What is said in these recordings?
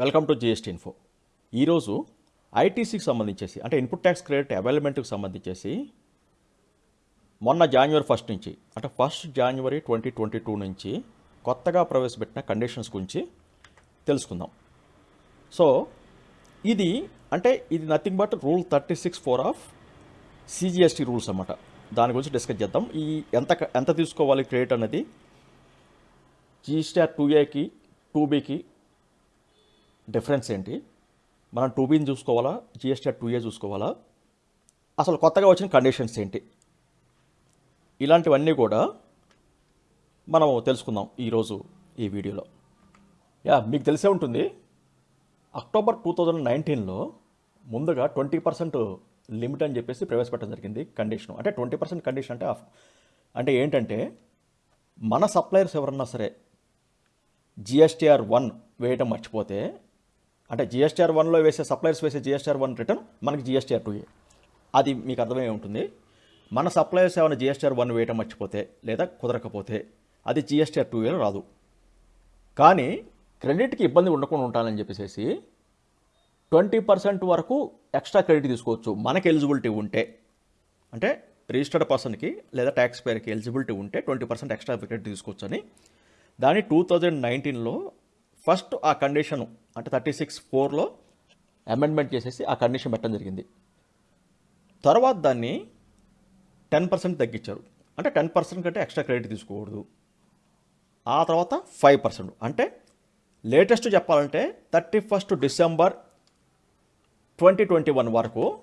Welcome to GST info. ఈరోజు ఐటీసీకి సంబంధించేసి అంటే ఇన్పుట్ ట్యాక్స్ క్రెడిట్ అవైలమెంట్కి సంబంధించేసి మొన్న జనవరి ఫస్ట్ నుంచి అంటే ఫస్ట్ జనవరి ట్వంటీ ట్వంటీ టూ నుంచి కొత్తగా ప్రవేశపెట్టిన కండిషన్స్ గురించి తెలుసుకుందాం. సో ఇది అంటే ఇది nothing but rule thirty six four of CGST rules అన్నమాట. దాని గురించి డిస్కస్ చేద్దాం. ఈ ఎంత ఎంత తీసుకోవాలి క్రెడిట్ అనేది? జిఎస్టీ టూ ఏకి టూ బీకి డిఫరెన్స్ ఏంటి? మనం టూ బీని చూసుకోవాలా? జిఎస్టీ టూ ఏ చూసుకోవాలా? అసలు కొత్తగా వచ్చిన కండిషన్స్ ఏంటి? ఇలాంటివన్నీ కూడా మనం తెలుసుకుందాం ఈరోజు ఈ వీడియోలో. యా మీకు తెలిసే ఉంటుంది అక్టోబర్ టూ థౌజండ్ నైన్టీన్లో ముందుగా ట్వంటీ పర్సెంట్ లిమిట్ అని చెప్పేసి ప్రవేశపెట్టడం జరిగింది కండిషన్ అంటే ట్వంటీ పర్సెంట్ కండిషన్ అంటే ఆఫ్- అంటే ఏంటంటే మన సప్లయర్స్ ఎవరన్నా సరే జిఎస్టీఆర్ వన్ వేయటం మర్చిపోతే అంటే జిఎస్టీఆర్ వన్లో వేసే సప్లయర్స్ వేసే జిఎస్టీఆర్ వన్ రిటర్న్ మనకి జిఎస్టీఆర్ టూ అది మీకు అర్థమై ఉంటుంది. మన సప్లయర్స్ ఏమైనా జిఎస్టీఆర్ వన్ వేయటం మర్చిపోతే లేదా కుదరకపోతే అది జిఎస్టీఆర్ టూ ఏలో రాదు. కానీ క్రెడిట్కి ఇబ్బంది ఉండకుండా ఉంటానని చెప్పేసి ట్వంటీ పర్సెంట్ వరకు ఎక్స్ట్రా క్రెడిట్ తీసుకోవచ్చు మనకి ఎలిజిబిలిటీ ఉంటే. అంటే రిజిస్టర్డ్ పర్సన్కి లేదా ట్యాక్స్ పేర్కి ఎలిజిబిలిటీ ఉంటే ట్వంటీ పర్సెంట్ ఎక్స్ట్రా క్రెడిట్ తీసుకోవచ్చు అని దాని టూ థౌజండ్ నైన్టీన్లో ఫస్ట్ ఆ కండిషన్ అంటే థర్టీ సిక్స్ ఫోర్లో అమెండ్మెంట్ చేసేసి ఆ కండిషన్ పెట్టడం జరిగింది. తర్వాత దాన్ని టెన్ పర్సెంట్ తగ్గించారు. అంటే టెన్ పర్సెంట్ కంటే ఎక్స్ట్రా క్రెడిట్ తీసుకోకూడదు. ఆ తర్వాత ఫైవ్ పర్సెంట్. అంటే లేటెస్ట్ చెప్పాలంటే thirty first December twenty twenty one వరకు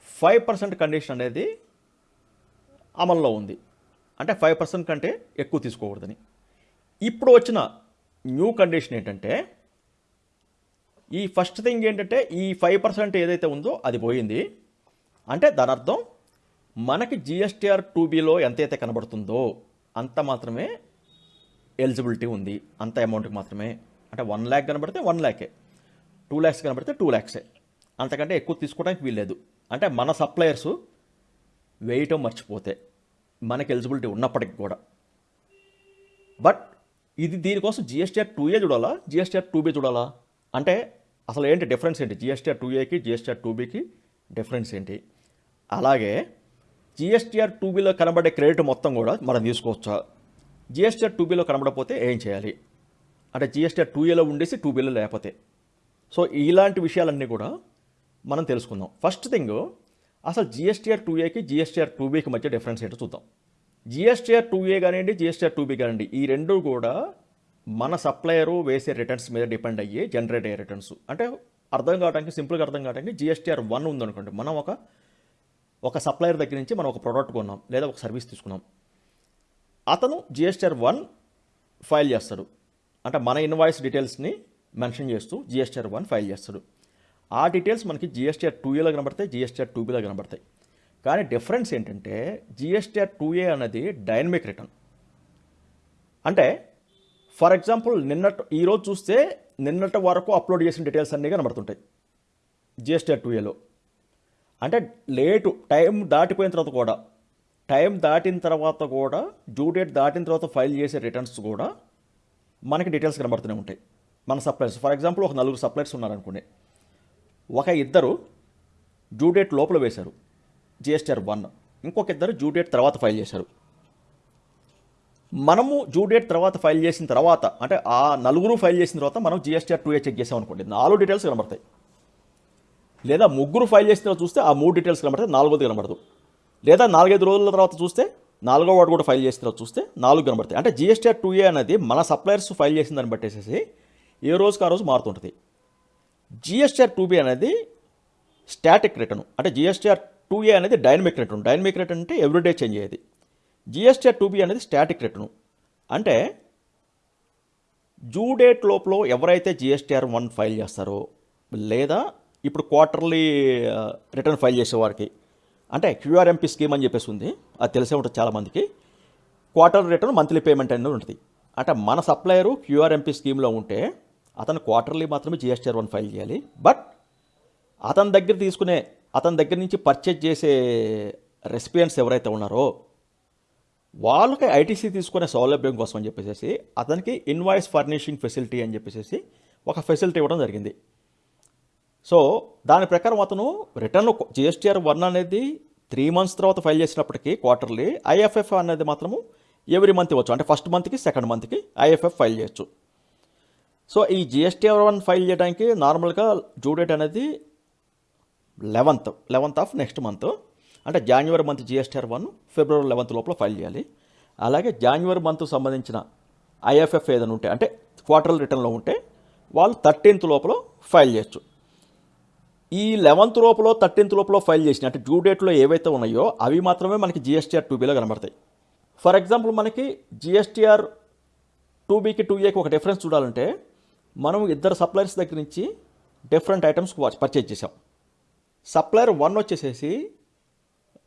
ఫైవ్ పర్సెంట్ కండిషన్ అనేది అమల్లో ఉంది. అంటే ఫైవ్ పర్సెంట్ కంటే ఎక్కువ తీసుకోకూడదని. ఇప్పుడు వచ్చిన న్యూ కండిషన్ ఏంటంటే ఈ ఫస్ట్ థింగ్ ఏంటంటే ఈ ఫైవ్ పర్సెంట్ ఏదైతే ఉందో అది పోయింది. అంటే దాని అర్థం మనకి జిఎస్టీఆర్ టూ బీలో ఎంతైతే కనబడుతుందో అంత మాత్రమే ఎలిజిబిలిటీ ఉంది. అంత అమౌంట్కి మాత్రమే. అంటే వన్ ల్యాక్ కనబడితే వన్ ల్యాకే. టూ ల్యాక్స్ కనబడితే టూ ల్యాక్సే. అంతకంటే ఎక్కువ తీసుకోవడానికి వీల్లేదు. అంటే మన సప్లయర్స్ వేయటం మర్చిపోతే మనకి ఎలిజిబిలిటీ ఉన్నప్పటికి కూడా. బట్ ఇది దీనికోసం జిఎస్టీఆర్ టూ ఏ చూడాలా? జిఎస్టీఆర్ టూ బీ చూడాలా? అంటే అసలు ఏంటి డిఫరెన్స్ ఏంటి? జిఎస్టీఆర్ టూ ఏకి జిఎస్టీఆర్ టూ బీకి డిఫరెన్స్ ఏంటి? అలాగే జిఎస్టీఆర్ టూ బీలో కనబడే క్రెడిట్ మొత్తం కూడా మనం తీసుకోవచ్చా? జిఎస్టీఆర్ టూ బీలో కనబడకపోతే ఏం చేయాలి? అంటే జిఎస్టీఆర్ టూ ఏలో ఉండేసి టూ బీలో లేకపోతే. సో ఇలాంటి విషయాలన్నీ కూడా మనం తెలుసుకుందాం. ఫస్ట్ థింగ్ అసలు జిఎస్టీఆర్ టూ ఏకి జిఎస్టీఆర్ టూ బీకి మధ్య డిఫరెన్స్ ఏంటో చూద్దాం. జిఎస్టీఆర్ టూ ఏ కానివ్వండి జిఎస్టీఆర్ టూ బీ కానివ్వండి ఈ రెండు కూడా మన సప్లయరు వేసే రిటర్న్స్ మీద డిపెండ్ అయ్యే జనరేట్ అయ్యే రిటర్న్స్ అంటే అర్థం కావడానికి సింపుల్గా అర్థం కావడానికి జిఎస్టీఆర్ వన్ ఉందనుకోండి మనం ఒక ఒక సప్లయర్ దగ్గర నుంచి మనం ఒక ప్రోడక్ట్ కొన్నాం లేదా ఒక సర్వీస్ తీసుకున్నాం. అతను జిఎస్టీఆర్ వన్ ఫైల్ చేస్తాడు. అంటే మన ఇన్వాయిస్ డీటెయిల్స్ని మెన్షన్ చేస్తూ జిఎస్టీఆర్ వన్ ఫైల్ చేస్తాడు. ఆ డీటెయిల్స్ మనకి జిఎస్టీఆర్ టూ ఏలో కనబడతాయి జిఎస్టీఆర్ టూ బీలో కనబడతాయి. కానీ డిఫరెన్స్ ఏంటంటే జిఎస్టీఆర్ టూ ఏ అనేది డైనమిక్ రిటర్న్. అంటే ఫర్ ఎగ్జాంపుల్ నిన్నటి ఈరోజు చూస్తే నిన్నటి వరకు అప్లోడ్ చేసిన డీటెయిల్స్ అన్నీ కనబడుతుంటాయి. జిఎస్టీఆర్ టూ ఏలో అంటే లేటు టైం దాటిపోయిన తర్వాత కూడా టైం దాటిన తర్వాత కూడా డ్యూ డేట్ దాటిన తర్వాత ఫైల్ చేసే రిటర్న్స్ కూడా మనకి డీటెయిల్స్ కనబడుతూనే ఉంటాయి. మన సప్లైర్స్ ఫర్ ఎగ్జాంపుల్ ఒక నలుగురు సప్లైర్స్ ఉన్నారనుకోండి. ఒక ఇద్దరు డ్యూ డేట్ లోపల వేశారు. జిఎస్టీఆర్ వన్ ఇంకొక ఇద్దరు డ్యూ డేట్ తర్వాత ఫైల్ చేశారు. మనము డ్యూ డేట్ తర్వాత ఫైల్ చేసిన తర్వాత అంటే ఆ నలుగురు ఫైల్ చేసిన తర్వాత మనం జిఎస్టీఆర్ టూ ఏ చెక్ చేసాం అనుకోండి. నాలుగు డీటెయిల్స్ కనబడతాయి. లేదా ముగ్గురు ఫైల్ చేసిన తర్వాత చూస్తే ఆ మూడు డీటెయిల్స్ కనబడతాయి నాలుగోది కనబడదు. లేదా నాలుగైదు రోజుల తర్వాత చూస్తే నాలుగో వాడు కూడా ఫైల్ చేసిన తర్వాత చూస్తే నాలుగు కనబడతాయి. అంటే జిఎస్టీఆర్ టూ ఏ అనేది మన సప్లయర్స్ ఫైల్ చేసిన దాన్ని బట్టేసేసి ఏ రోజుకి ఆ రోజు మారుతుంటుంది. జిఎస్టీఆర్ టూ బి అనేది స్టాటిక్ రిటర్న్ అంటే జిఎస్టీఆర్ టూ ఏ అనేది డైనమిక్ రిటర్న్ డైనమిక్ రిటర్న్ అంటే ఎవ్రీడే చేంజ్ అయ్యేది. జిఎస్టీఆర్ టూ బి అనేది స్టాటిక్ రిటర్న్ అంటే జూ డేట్ లోపల ఎవరైతే జిఎస్టీఆర్ వన్ ఫైల్ చేస్తారో లేదా ఇప్పుడు క్వార్టర్లీ రిటర్న్ ఫైల్ చేసేవారికి అంటే క్యూఆర్ఎంపీ స్కీమ్ అని చెప్పేసి ఉంది. అది తెలిసే ఉంటుంది చాలామందికి క్వార్టర్ రిటర్న్ మంత్లీ పేమెంట్ అనేది ఉంటుంది. అంటే మన సప్లయరు క్యూఆర్ఎంపీ స్కీమ్లో ఉంటే అతను క్వార్టర్లీ మాత్రమే జిఎస్టీఆర్ వన్ ఫైల్ చేయాలి. బట్ అతని దగ్గర తీసుకునే అతని దగ్గర నుంచి పర్చేజ్ చేసే రెసిపియన్స్ ఎవరైతే ఉన్నారో వాళ్ళకి ఐటీసీ తీసుకునే సౌలభ్యం కోసం అని చెప్పేసి అతనికి ఇన్వాయిస్ ఫర్నిషింగ్ ఫెసిలిటీ అని చెప్పేసి ఒక ఫెసిలిటీ ఇవ్వడం జరిగింది. సో దాని ప్రకారం అతను రిటర్న్ జిఎస్టీఆర్ వన్ అనేది త్రీ మంత్స్ తర్వాత ఫైల్ చేసినప్పటికీ క్వార్టర్లీ ఐఎఫ్ఎఫ్ అనేది మాత్రము ఎవ్రీ మంత్ ఇవ్వచ్చు. అంటే ఫస్ట్ మంత్కి సెకండ్ మంత్కి ఐఎఫ్ఎఫ్ ఫైల్ చేయొచ్చు. సో ఈ జిఎస్టీఆర్ వన్ ఫైల్ చేయడానికి నార్మల్గా డ్యూ డేట్ అనేది eleventh eleventh of next month. అంటే జాన్యువరి మంత్ జిఎస్టీఆర్ వన్ ఫిబ్రవరి లెవెంత్ లోపల ఫైల్ చేయాలి. అలాగే జాన్యువరి మంత్ సంబంధించిన ఐఎఫ్ఎఫ్ ఏదైనా ఉంటే అంటే క్వార్టర్లీ రిటర్న్లో ఉంటే వాళ్ళు థర్టీన్త్ లోపల ఫైల్ చేయొచ్చు. ఈ లెవెంత్ లోపల థర్టీన్త్ లోపల ఫైల్ చేసిన అంటే డ్యూ డేట్లో ఏవైతే ఉన్నాయో అవి మాత్రమే మనకి జిఎస్టీఆర్ టూ బీలో కనబడతాయి. ఫర్ ఎగ్జాంపుల్ మనకి జిఎస్టీఆర్ టూ బీకి టూ ఏకి ఒక డిఫరెన్స్ చూడాలంటే మనం ఇద్దరు సప్లయర్స్ దగ్గర నుంచి డిఫరెంట్ ఐటమ్స్ పర్చేజ్ చేసాం సప్లయర్ వన్ వచ్చేసేసి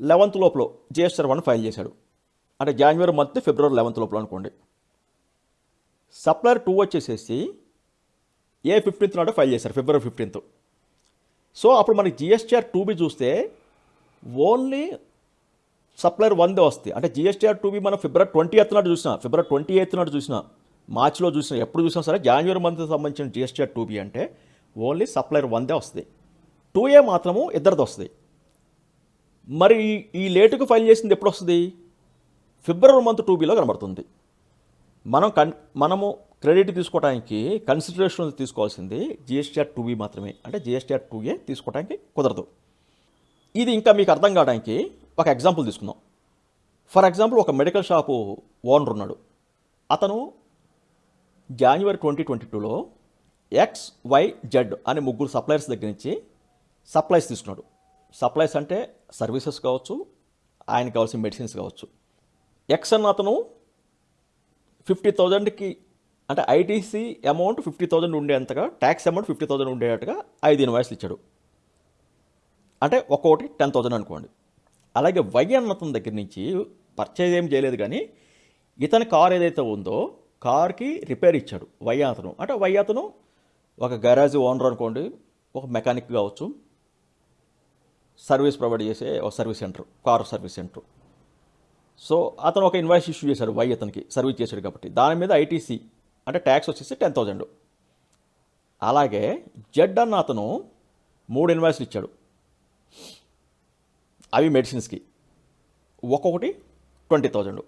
లెవెంత్ లోపల జిఎస్ఆర్ వన్ ఫైల్ చేశాడు. అంటే జనవరి మంత్ ఫిబ్రవరి లెవెంత్ లోపల అనుకోండి. సప్లయర్ టూ వచ్చేసేసి ఏ ఫిఫ్టీన్త్ నాడు ఫైల్ చేశారు ఫిబ్రవరి ఫిఫ్టీన్త్ సో అప్పుడు మనకి జిఎస్టీఆర్ టూ బి చూస్తే ఓన్లీ సప్లయర్ వన్దే వస్తాయి. అంటే జిఎస్టీఆర్ టూ బి మనం ఫిబ్రవరి ట్వంటీ ఎయిత్ నాడు చూసినా ఫిబ్రవరి ట్వంటీ ఎయిత్ నాడు చూసినా మార్చిలో చూసినా ఎప్పుడు చూసినా సరే జనవరి మంత్ సంబంధించిన జిఎస్టీఆర్ టూ బి అంటే ఓన్లీ సప్లయర్ వందే వస్తుంది టూ ఏ మాత్రము ఇద్దరిది వస్తుంది. మరి ఈ- లేటుకు ఫైల్ చేసింది ఎప్పుడు వస్తుంది ఫిబ్రవరి మంత్ టూ బీలో కనబడుతుంది. మనం కన్ మనము క్రెడిట్ తీసుకోవడానికి కన్సిడరేషన్ తీసుకోవాల్సింది జిఎస్టీఆర్ టూ బి మాత్రమే. అంటే జిఎస్టీఆర్ టూ ఏ తీసుకోవడానికి కుదరదు. ఇది ఇంకా మీకు అర్థం కావడానికి ఒక ఎగ్జాంపుల్ తీసుకుందాం. ఫర్ ఎగ్జాంపుల్ ఒక మెడికల్ షాపు ఓనర్ ఉన్నాడు. అతను జనవరి ట్వంటీ ట్వంటీ టూలో ఎక్స్ వై జెడ్ అనే ముగ్గురు సప్లయర్స్ దగ్గర నుంచి సప్లైస్ తీసుకున్నాడు. సప్లైస్ అంటే సర్వీసెస్ కావచ్చు ఆయనకు కావాల్సిన మెడిసిన్స్ కావచ్చు. ఎక్స్ అన్న అతను ఫిఫ్టీ థౌజండ్కి అంటే ఐటీసీ అమౌంట్ ఫిఫ్టీ థౌజండ్ ఉండేంతగా ట్యాక్స్ అమౌంట్ ఫిఫ్టీ థౌజండ్ ఉండేటట్టుగా ఐదు ఇన్వాయిస్లు ఇచ్చాడు. అంటే ఒక్కొక్కటి టెన్ థౌజండ్ అనుకోండి. అలాగే వై అన్న అతని దగ్గర నుంచి పర్చేజ్ ఏం చేయలేదు కానీ ఇతని కార్ ఏదైతే ఉందో కార్కి రిపేర్ ఇచ్చాడు వై అతను. అంటే వై అతను ఒక గరాజ్ ఓనర్ అనుకోండి ఒక మెకానిక్ కావచ్చు సర్వీస్ ప్రొవైడ్ చేసే ఒక service centre car service centre. So అతను ఒక ఇన్వాయిస్ ఇష్యూ చేశాడు వై అతనికి సర్వీస్ చేశాడు కాబట్టి. దాని మీద ఐటీసీ అంటే ట్యాక్స్ వచ్చేసి టెన్ థౌజండ్ అలాగే జెడ్ అన్న అతను మూడు ఇన్వాయిస్లు ఇచ్చాడు. అవి మెడిసిన్స్కి. ఒక్కొక్కటి ట్వంటీ థౌజండ్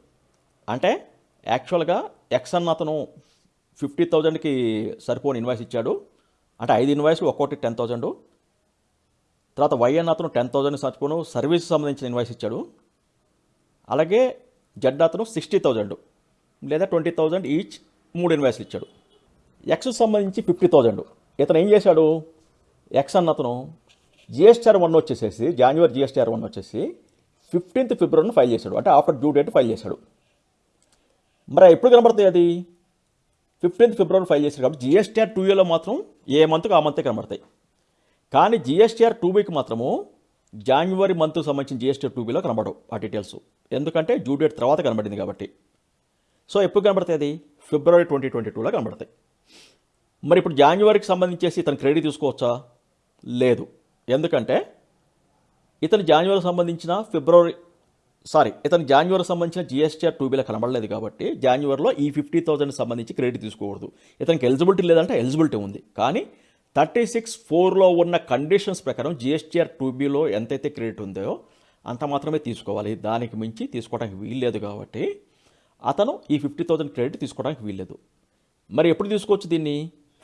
అంటే యాక్చువల్గా ఎక్స్ అన్న అతను ఫిఫ్టీ థౌజండ్కి సరిపోని ఇన్వాయిస్ ఇచ్చాడు. అంటే ఐదు ఇన్వాయిస్లు ఒక్కొక్కటి టెన్ థౌజండ్ తర్వాత వైఎన్ అతను టెన్ థౌజండ్ సరిపోను సర్వీస్ సంబంధించిన ఇన్వాయిస్ ఇచ్చాడు. అలాగే జడ్ అతను సిక్స్టీ థౌజండ్ లేదా ట్వంటీ థౌజండ్ ఈచ్ మూడు ఇన్వాయిస్లు ఇచ్చాడు. ఎక్స్ సంబంధించి ఫిఫ్టీ థౌజండ్ ఇతను ఏం చేశాడు? ఎక్స్ అన్న అతను జిఎస్టీఆర్ వన్ వచ్చేసేసి జాన్యువరి జిఎస్టీఆర్ వన్ వచ్చేసి ఫిఫ్టీన్త్ ఫిబ్రవరిని ఫైల్ చేశాడు. అంటే ఆఫ్టర్ డ్యూ డేట్ ఫైల్ చేశాడు. మరి ఎప్పుడు కనబడుతుంది అది? ఫిఫ్టీన్త్ ఫిబ్రవరి ఫైల్ చేశాడు కాబట్టి జిఎస్టీఆర్ టూ ఏలో మాత్రం ఏ మంత్కి ఆ మంతే కనబడతాయి. కానీ జిఎస్టీఆర్ టూ బీకి మాత్రము జాన్యువరి మంత్ సంబంధించిన జిఎస్టీఆర్ టూ బీలో కనబడవు ఆ డీటెయిల్స్. ఎందుకంటే డ్యూ డేట్ తర్వాత కనబడింది కాబట్టి. సో ఎప్పుడు కనబడతాయి అది? ఫిబ్రవరి ట్వంటీ ట్వంటీ టూలో కనబడతాయి. మరి ఇప్పుడు జాన్యువరికి సంబంధించేసి ఇతను క్రెడిట్ తీసుకోవచ్చా? లేదు. ఎందుకంటే ఇతను జాన్యువరికి సంబంధించిన ఫిబ్రవరి సారీ ఇతను జాన్యువరికి సంబంధించిన జిఎస్టీఆర్ టూ బీలో కనబడలేదు కాబట్టి జాన్యువరిలో ఈ ఫిఫ్టీ థౌసండ్ సంబంధించి క్రెడిట్ తీసుకోకూడదు. ఇతనికి ఎలిజిబిలిటీ లేదంటే ఎలిజిబిలిటీ ఉంది. కానీ థర్టీ సిక్స్ ఫోర్లో ఉన్న కండిషన్స్ ప్రకారం జిఎస్టీఆర్ టూ బీలో ఎంతైతే క్రెడిట్ ఉందో అంత మాత్రమే తీసుకోవాలి. దానికి మించి తీసుకోవడానికి వీల్లేదు కాబట్టి అతను ఈ ఫిఫ్టీ థౌసండ్ క్రెడిట్ తీసుకోవడానికి వీల్లేదు. మరి ఎప్పుడు తీసుకోవచ్చు దీన్ని?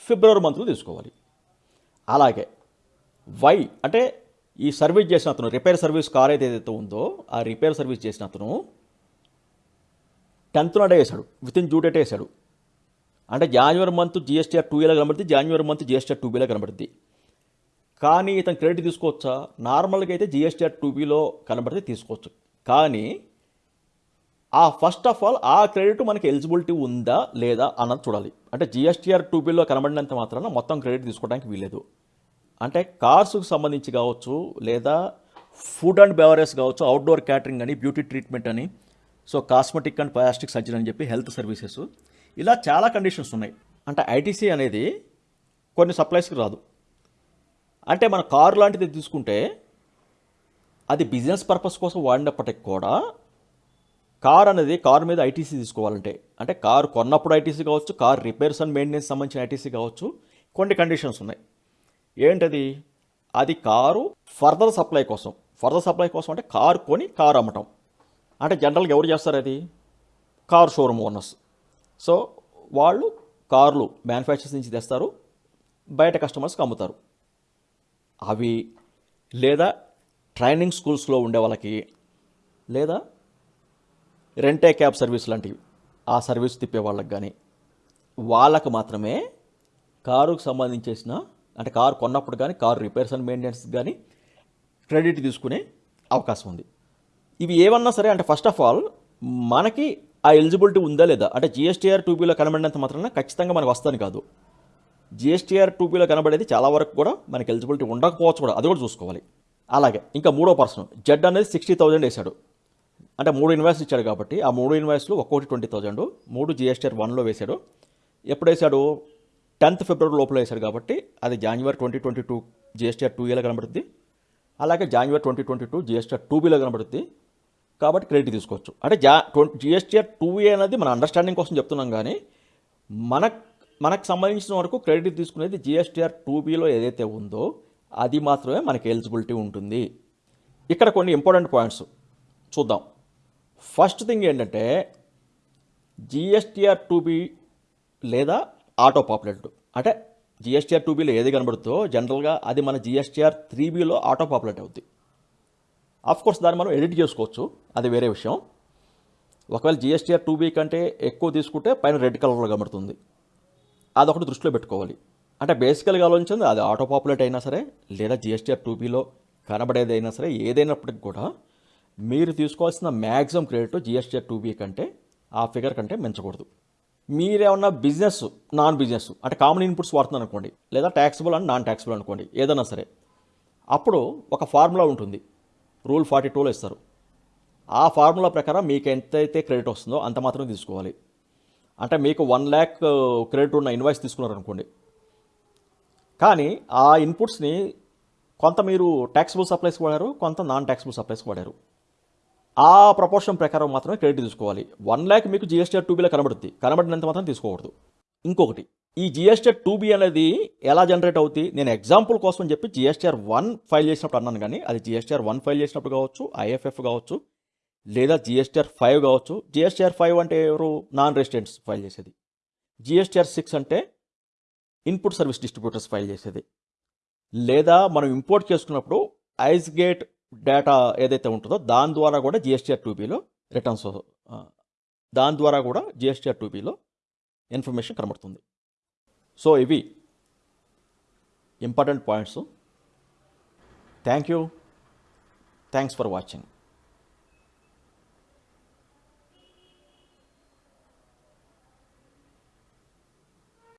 ఫిబ్రవరి మంత్లో తీసుకోవాలి. అలాగే వై అంటే ఈ సర్వీస్ చేసిన అతను రిపేర్ సర్వీస్ కార్ ఏదైతే ఉందో ఆ రిపేర్ సర్వీస్ చేసిన అతను టెన్త్ నాడే వేశాడు విత్ ఇన్ డ్యూ డేట్ వేశాడు అంటే జాన్యువరి మంత్ జిఎస్టీఆర్ టూ ఏలో కనబడుతుంది జాన్యువరి మంత్ జిఎస్టీఆర్ టూ బీలో కనబడుతుంది కానీ ఇతను క్రెడిట్ తీసుకోవచ్చా? నార్మల్గా అయితే జిఎస్టీఆర్ టూ బీలో కనబడితే తీసుకోవచ్చు. కానీ ఆ ఫస్ట్ ఆఫ్ ఆల్ ఆ క్రెడిట్ మనకి ఎలిజిబిలిటీ ఉందా లేదా అన్నది చూడాలి. అంటే జిఎస్టీఆర్ టూ బిల్లో కనబడినంత మాత్రాన మొత్తం క్రెడిట్ తీసుకోవడానికి వీలేదు అంటే కార్స్కు సంబంధించి కావచ్చు లేదా ఫుడ్ అండ్ బెవరేజ్ కావచ్చు అవుట్డోర్ క్యాటరింగ్ అని బ్యూటీ ట్రీట్మెంట్ అని so cosmetic and plastic surgery అని చెప్పి హెల్త్ సర్వీసెస్ ఇలా చాలా కండిషన్స్ ఉన్నాయి. అంటే ఐటీసీ అనేది కొన్ని సప్లైస్కి రాదు. అంటే మన కారు లాంటిది తీసుకుంటే అది బిజినెస్ పర్పస్ కోసం వాడినప్పటికి కూడా కార్ అనేది కార్ మీద ఐటీసీ తీసుకోవాలంటే అంటే కారు కొన్నప్పుడు ఐటీసీ కావచ్చు కార్ రిపేర్స్ అండ్ మెయింటెనెన్స్ సంబంధించిన ఐటీసీ కావచ్చు కొన్ని కండిషన్స్ ఉన్నాయి. ఏంటది? అది కారు ఫర్దర్ సప్లై కోసం. ఫర్దర్ సప్లై కోసం అంటే కారు కొని కారు అమ్మటం. అంటే జనరల్గా ఎవరు చేస్తారు అది? కార్ షోరూమ్ ఓనర్స్ సో వాళ్ళు కార్లు మ్యానుఫ్యాక్చర్స్ నుంచి తెస్తారు బయట కస్టమర్స్కి అమ్ముతారు. అవి లేదా ట్రైనింగ్ స్కూల్స్లో ఉండే వాళ్ళకి లేదా రెంటే క్యాబ్ సర్వీస్ లాంటివి ఆ సర్వీస్ తిప్పే వాళ్ళకి కానీ వాళ్ళకు మాత్రమే కారుకు సంబంధించేసిన అంటే కారు కొన్నప్పుడు కానీ కారు రిపేర్స్ అండ్ మెయింటెనెన్స్ కానీ క్రెడిట్ తీసుకునే అవకాశం ఉంది. ఇవి ఏమన్నా సరే అంటే ఫస్ట్ ఆఫ్ ఆల్ మనకి ఆ ఎలిజిబిలిటీ ఉందా లేదా? అంటే జిఎస్టీఆర్ టూబీలో కనబడినంత మాత్రాన ఖచ్చితంగా మనకు వస్తాను కాదు. జిఎస్టీఆర్ టూబీలో కనబడేది చాలా వరకు కూడా మనకి ఎలిజిబిలిటీ ఉండకపోవచ్చు కూడా. అది కూడా చూసుకోవాలి. అలాగే ఇంకా మూడో పర్సన్ జెడ్ అనేది సిక్స్టీ థౌజండ్ వేశాడు. అంటే మూడు ఇన్వాయిస్ ఇచ్చాడు కాబట్టి ఆ మూడు ఇన్వాయిస్లు ఒక్కొక్కటి ట్వంటీ థౌజండ్ మూడు జిఎస్టీఆర్ వన్లో వేశాడు. ఎప్పుడు వేశాడు? టెన్త్ ఫిబ్రవరి లోపల వేశాడు కాబట్టి అది January twenty twenty two GSTR two ఏలో కనబడుతుంది అలాగే January twenty twenty two GSTR two బీలో కనబడుతుంది కాబట్టి క్రెడిట్ తీసుకోవచ్చు. అంటే జా ట్వంటీ జిఎస్టీఆర్ టూ ఏ అనేది మన అండర్స్టాండింగ్ కోసం చెప్తున్నాం కానీ మన మనకు సంబంధించిన వరకు క్రెడిట్ తీసుకునేది జిఎస్టీఆర్ టూ బీలో ఏదైతే ఉందో అది మాత్రమే మనకి ఎలిజిబిలిటీ ఉంటుంది. ఇక్కడ కొన్ని ఇంపార్టెంట్ పాయింట్స్ చూద్దాం. ఫస్ట్ థింగ్ ఏంటంటే జిఎస్టీఆర్ టూ బి లేదా ఆటో పాపులేట్ అంటే జిఎస్టీఆర్ టూ బీలో ఏది కనబడుతుందో జనరల్గా అది మన జిఎస్టీఆర్ త్రీ బీలో ఆటో పాపులేట్ అవుద్ది. కోర్స్ దాన్ని మనం ఎడిట్ చేసుకోవచ్చు. అది వేరే విషయం. ఒకవేళ జిఎస్టీఆర్ టూ బీ కంటే ఎక్కువ తీసుకుంటే పైన రెడ్ కలర్లో కనబడుతుంది. అదొకటి దృష్టిలో పెట్టుకోవాలి. అంటే బేసికల్గా ఆలోచించింది అది ఆటో పాపులేట్ అయినా సరే లేదా జిఎస్టీఆర్ టూ బీలో కనబడేది అయినా సరే ఏదైనప్పటికి కూడా మీరు తీసుకోవాల్సిన maximum credit GSTR two B కంటే ఆ ఫిగర్ కంటే మించకూడదు. మీరేమన్నా బిజినెస్ నాన్ బిజినెస్ అంటే కామన్ ఇన్పుట్స్ వాడుతున్నారు అనుకోండి లేదా ట్యాక్సిబుల్ అండ్ నాన్ ట్యాక్సిబుల్ అనుకోండి ఏదైనా సరే అప్పుడు ఒక ఫార్ములా ఉంటుంది. రూల్ ఫార్టీ టూలో ఇస్తారు. ఆ ఫార్ములా ప్రకారం మీకు ఎంతైతే క్రెడిట్ వస్తుందో అంత మాత్రమే తీసుకోవాలి. అంటే మీకు వన్ ల్యాక్ క్రెడిట్ ఉన్న ఇన్వాయిస్ తీసుకున్నారు అనుకోండి కానీ ఆ ఇన్పుట్స్ని కొంత మీరు ట్యాక్సిబుల్ సప్లైస్కి వాడారు కొంత నాన్ ట్యాక్సిబుల్ సప్లైస్కి వాడారు. ఆ ప్రపోర్షన్ ప్రకారం మాత్రమే క్రెడిట్ తీసుకోవాలి. వన్ ల్యాక్ మీకు జిఎస్టీఆర్ టూబీలో కనబడుద్ది. కనబడినంత మాత్రం తీసుకోకూడదు. ఇంకొకటి ఈ జిఎస్టీఆర్ టూబీ అనేది ఎలా జనరేట్ అవుతుంది నేను ఎగ్జాంపుల్ కోసం అని చెప్పి జిఎస్టీఆర్ వన్ ఫైల్ చేసినప్పుడు అన్నాను కానీ అది జిఎస్టీఆర్ వన్ ఫైల్ చేసినప్పుడు కావచ్చు ఐఎఫ్ఎఫ్ కావచ్చు లేదా జిఎస్టీఆర్ ఫైవ్ కావచ్చు. జిఎస్టీఆర్ ఫైవ్ అంటే ఎవరు? నాన్ రెసిడెంట్స్ ఫైల్ చేసేది. జిఎస్టీఆర్ సిక్స్ అంటే ఇన్పుట్ సర్వీస్ డిస్ట్రిబ్యూటర్స్ ఫైల్ చేసేది. లేదా మనం ఇంపోర్ట్ చేసుకున్నప్పుడు ఐస్ గేట్ డేటా ఏదైతే ఉంటుందో దాని ద్వారా కూడా జిఎస్టీఆర్ టూబీలో రిటర్న్స్ దాని ద్వారా కూడా జిఎస్టీఆర్ టూబీలో ఇన్ఫర్మేషన్ కనబడుతుంది. సో ఇవి important points thank you thanks for watching